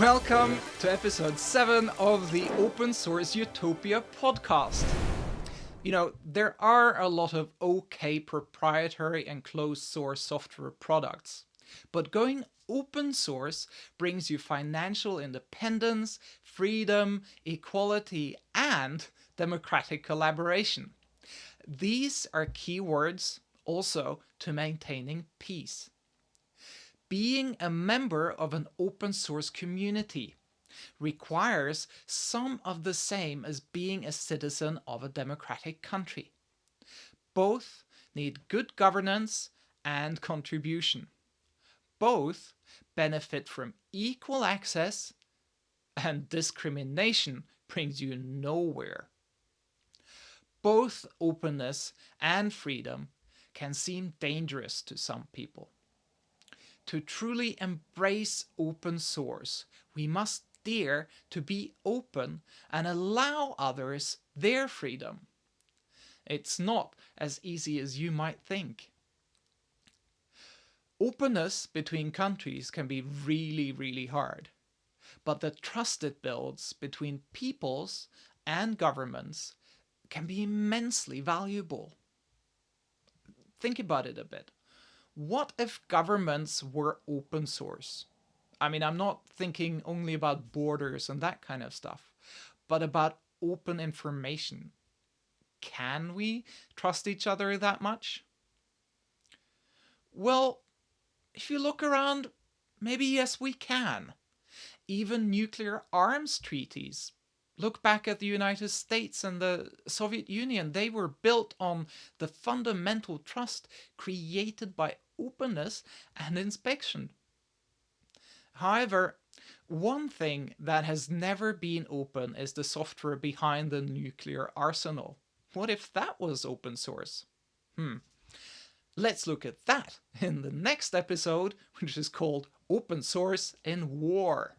Welcome to episode 7 of the Open Source Utopia podcast. You know, there are a lot of okay proprietary and closed source software products, but going open source brings you financial independence, freedom, equality, and democratic collaboration. These are keywords also to maintaining peace being a member of an open source community requires some of the same as being a citizen of a democratic country. Both need good governance and contribution. Both benefit from equal access and discrimination brings you nowhere. Both openness and freedom can seem dangerous to some people. To truly embrace open source, we must dare to be open and allow others their freedom. It's not as easy as you might think. Openness between countries can be really, really hard. But the trust it builds between peoples and governments can be immensely valuable. Think about it a bit what if governments were open source? I mean, I'm not thinking only about borders and that kind of stuff, but about open information. Can we trust each other that much? Well, if you look around, maybe yes, we can. Even nuclear arms treaties Look back at the United States and the Soviet Union. They were built on the fundamental trust created by openness and inspection. However, one thing that has never been open is the software behind the nuclear arsenal. What if that was open source? Hmm. Let's look at that in the next episode, which is called Open Source in War.